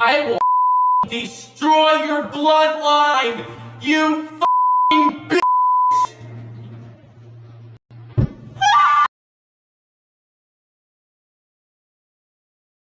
I will destroy your bloodline! You!